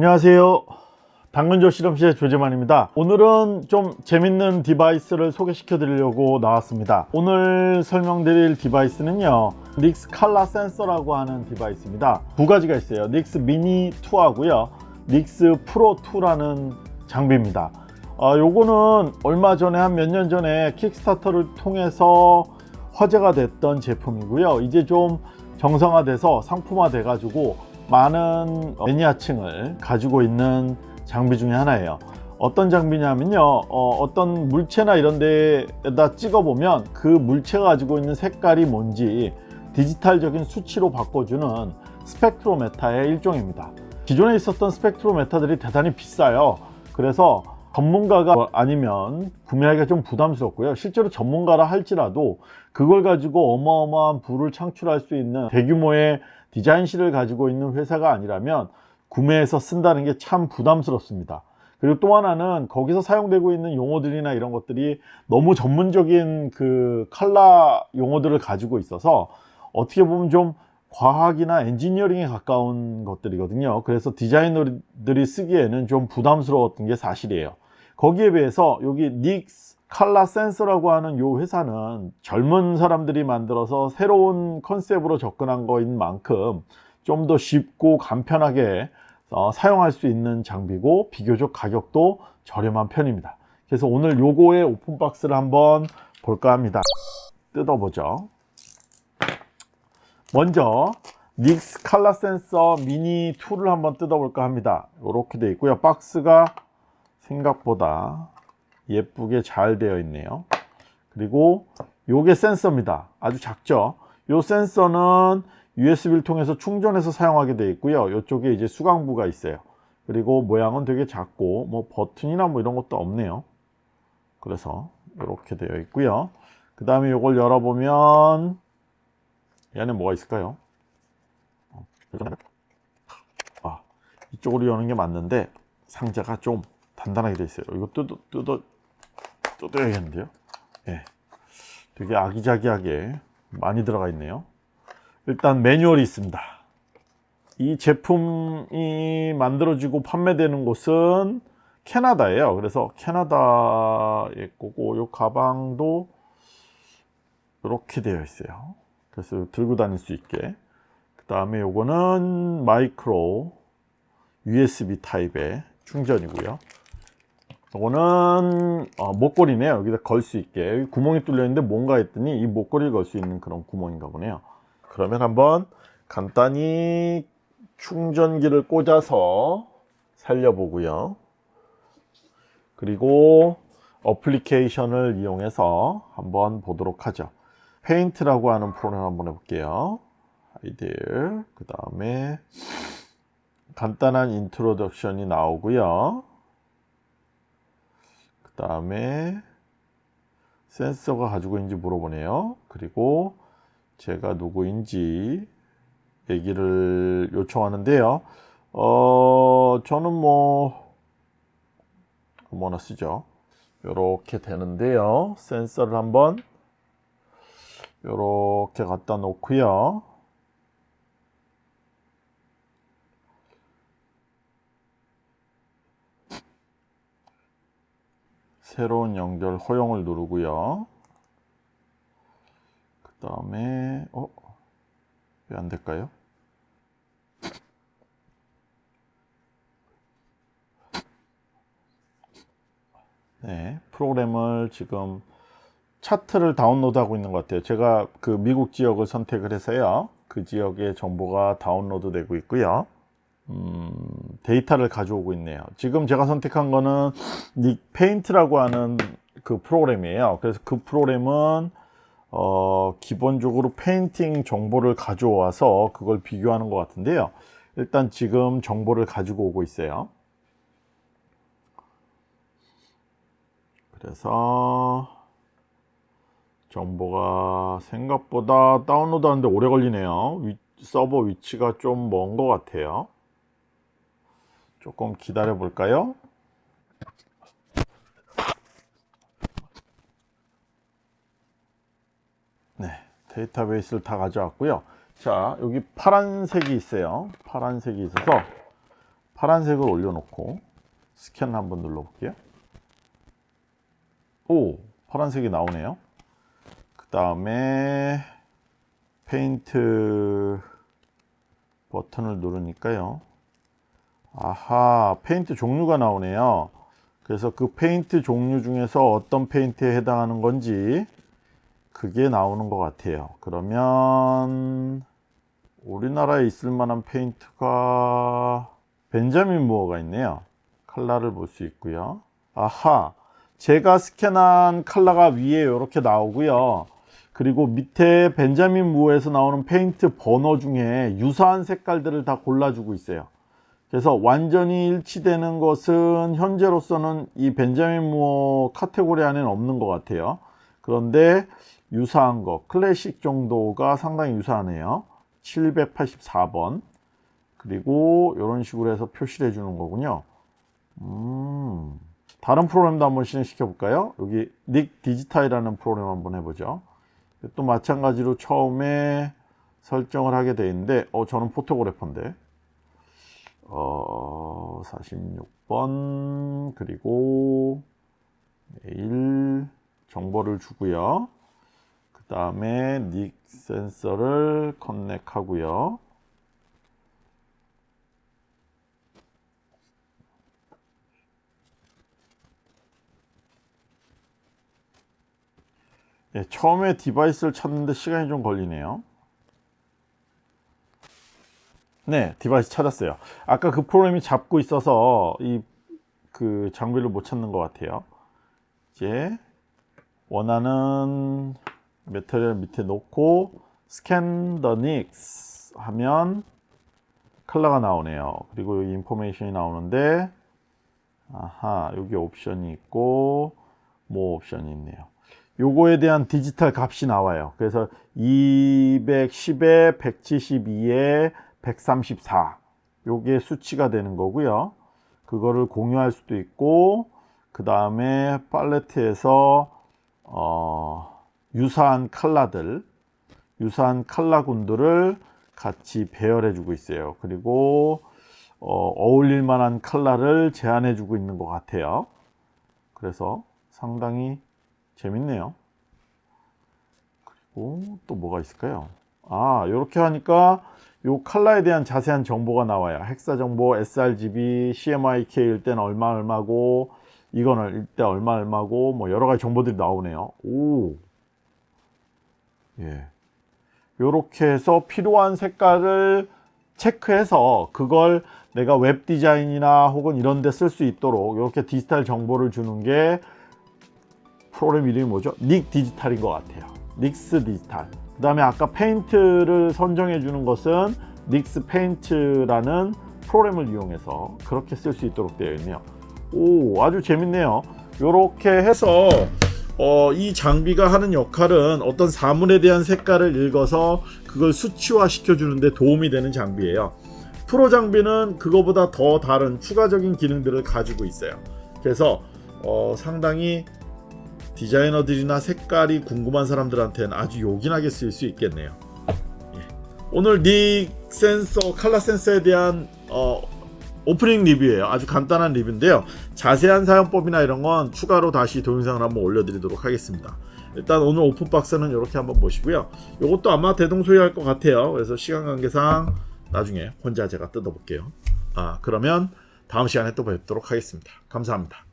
안녕하세요. 당근조 실험실의 조재만입니다. 오늘은 좀 재밌는 device를 소개시켜 드리려고 나왔습니다. 오늘 설명드릴 디바이스는요 닉스 칼라 센서라고 하는 디바이스입니다. 두 가지가 있어요. Nix Mini 2 하고요 Nix Pro 2라는 장비입니다. 어, 요거는 얼마 전에 한 몇 년 전에 Kickstarter를 통해서 화제가 됐던 제품이고요. 이제 좀 정상화돼서 상품화 돼 가지고 많은 매니아층을 가지고 있는 장비 중에 하나예요. 어떤 장비냐면요. 어, 떤 물체나 이런 데에다 찍어 보면 그 물체가 가지고 있는 색깔이 뭔지 디지털적인 수치로 바꿔주는 스펙트로메타의 일종입니다. 기존에 있었던 스펙트로메타들이 대단히 비싸요. 그래서 전문가가 아니면 구매하기가 좀 부담스럽고요. 실제로 전문가라 할지라도 그걸 가지고 어마어마한 부를 창출할 수 있는 대규모의 디자인실을 가지고 있는 회사가 아니라면 구매해서 쓴다는 게 참 부담스럽습니다. 그리고 또 하나는 거기서 사용되고 있는 용어들이나 이런 것들이 너무 전문적인 그 칼라 용어들을 가지고 있어서 어떻게 보면 좀 과학이나 엔지니어링에 가까운 것들이거든요. 그래서 디자이너들이 쓰기에는 좀 부담스러웠던 게 사실이에요. 거기에 비해서 여기 닉스 칼라 센서라고 하는 요 회사는 젊은 사람들이 만들어서 새로운 컨셉으로 접근한 거인 만큼 좀 더 쉽고 간편하게 어, 사용할 수 있는 장비고 비교적 가격도 저렴한 편입니다. 그래서 오늘 요거의 오픈박스를 한번 볼까 합니다. 뜯어보죠. 먼저 닉스 칼라 센서 미니 2를 한번 뜯어볼까 합니다. 이렇게 되어 있고요. 박스가 생각보다 예쁘게 잘 되어 있네요. 그리고 요게 센서입니다. 아주 작죠? 요 센서는 USB를 통해서 충전해서 사용하게 되어 있고요. 이쪽에 이제 수강부가 있어요. 그리고 모양은 되게 작고 뭐 버튼이나 뭐 이런 것도 없네요. 그래서 이렇게 되어 있고요. 그 다음에 이걸 열어보면 얘는 뭐가 있을까요? 아, 이쪽으로 여는 게 맞는데 상자가 좀 단단하게 되어 있어요. 이거 뜯어 뜯어 뜯어야겠는데요? 예, 되게 아기자기하게 많이 들어가 있네요. 일단 매뉴얼이 있습니다. 이 제품이 만들어지고 판매되는 곳은 캐나다예요. 그래서 캐나다의 거고 이 가방도 이렇게 되어 있어요. 그래서 들고 다닐 수 있게. 그 다음에 요거는 마이크로 USB 타입의 충전이고요 이거는 어, 목걸이네요. 여기다 걸 수 있게. 구멍이 뚫려 있는데 뭔가 했더니 이 목걸이를 걸 수 있는 그런 구멍인가 보네요. 그러면 한번 간단히 충전기를 꽂아서 살려보고요. 그리고 어플리케이션을 이용해서 한번 보도록 하죠. 페인트라고 하는 프로그램 한번 해볼게요. 아이들 그 다음에 간단한 인트로덕션이 나오고요. 그 다음에 센서가 가지고 있는지 물어보네요. 그리고 제가 누구인지 얘기를 요청하는데요. 어 저는 뭐 뭐나 쓰죠. 이렇게 되는데요. 센서를 한번 이렇게 갖다 놓고요 새로운 연결 허용을 누르고요 그 다음에 어? 왜 안 될까요? 네, 프로그램을 지금 차트를 다운로드 하고 있는 것 같아요 제가 그 미국 지역을 선택을 해서요 그 지역의 정보가 다운로드 되고 있고요 음, 데이터를 가져오고 있네요. 지금 제가 선택한 거는 Nix Paint라고 하는 그 프로그램이에요. 그래서 그 프로그램은 어, 기본적으로 페인팅 정보를 가져와서 그걸 비교하는 것 같은데요. 일단 지금 정보를 가지고 오고 있어요. 그래서 정보가 생각보다 다운로드 하는데 오래 걸리네요. 위, 서버 위치가 좀 먼 것 같아요 조금 기다려 볼까요 네 데이터베이스를 다 가져왔고요 자 여기 파란색이 있어요 파란색이 있어서 파란색을 올려놓고 스캔 한번 눌러볼게요. 오 파란색이 나오네요. 그 다음에 페인트 버튼을 누르니까요. 아하 페인트 종류가 나오네요. 그래서 그 페인트 종류 중에서 어떤 페인트에 해당하는 건지 그게 나오는 것 같아요. 그러면 우리나라에 있을 만한 페인트가 벤자민 무어가 있네요. 칼라를 볼 수 있고요. 아하 제가 스캔한 칼라가 위에 이렇게 나오고요. 그리고 밑에 벤자민 무어에서 나오는 페인트 번호 중에 유사한 색깔들을 다 골라주고 있어요. 그래서 완전히 일치되는 것은 현재로서는 이 벤자민 무어 카테고리 안에는 없는 것 같아요. 그런데 유사한 거, 클래식 정도가 상당히 유사하네요. 784번. 그리고 이런 식으로 해서 표시를 해주는 거군요. 음, 다른 프로그램도 한번 실행시켜 볼까요? 여기 닉 디지타이라는 프로그램 한번 해보죠. 또 마찬가지로 처음에 설정을 하게 돼 있는데, 어, 저는 포토그래퍼인데. 어, 46번, 그리고 메일 정보를 주고요. 그 다음에 Nix 센서를 connect 하고요. 예, 처음에 device를 찾는데 시간이 좀 걸리네요. 네, device 찾았어요. 아까 그 프로그램이 잡고 있어서 이 그 장비를 못 찾는 것 같아요. 이제 원하는 material 밑에 놓고 scan the Nix 하면 컬러가 나오네요. 그리고 여기 information이 나오는데 아하, 여기 옵션이 있고 more 옵션이 있네요. 요거에 대한 디지털 값이 나와요. 그래서 210에 172에 134 요게 수치가 되는 거고요. 그거를 공유할 수도 있고 그 다음에 팔레트에서 어, 유사한 칼라들 유사한 칼라군들을 같이 배열해 주고 있어요. 그리고 어, 어울릴 만한 칼라를 제안해 주고 있는 것 같아요. 그래서 상당히 재밌네요. 그리고 또 뭐가 있을까요? 아, 이렇게 하니까 이 칼라에 대한 자세한 정보가 나와요. hexa 정보, sRGB, CMYK일 때는 얼마 얼마고 이거는 일때 얼마 얼마고 뭐 여러 가지 정보들이 나오네요. 오. 예. 요렇게 해서 필요한 색깔을 체크해서 그걸 내가 웹 디자인이나 혹은 이런 데 쓸 수 있도록 이렇게 디지털 정보를 주는 게 프로그램 이름이 뭐죠? Nix Digital인 것 같아요. Nix Digital. 그 다음에 아까 페인트를 선정해 주는 것은 Nix Paint라는 프로그램을 이용해서 그렇게 쓸 수 있도록 되어 있네요. 오 아주 재밌네요. 이렇게 해서 어, 이 장비가 하는 역할은 어떤 사물에 대한 색깔을 읽어서 그걸 수치화 시켜주는데 도움이 되는 장비예요. 프로 장비는 그거보다 더 다른 추가적인 기능들을 가지고 있어요. 그래서 어, 상당히 디자이너들이나 색깔이 궁금한 사람들한테는 아주 요긴하게 쓰일 수 있겠네요. 예. 오늘 닉 센서, 칼라 센서에 대한 어, 오프닝 리뷰예요. 아주 간단한 리뷰인데요. 자세한 사용법이나 이런 건 추가로 다시 동영상을 한번 올려드리도록 하겠습니다. 일단 오늘 오픈박스는 이렇게 한번 보시고요. 이것도 아마 대동소이할 것 같아요. 그래서 시간 관계상 나중에 혼자 제가 뜯어볼게요. 아 그러면 다음 시간에 또 뵙도록 하겠습니다. 감사합니다.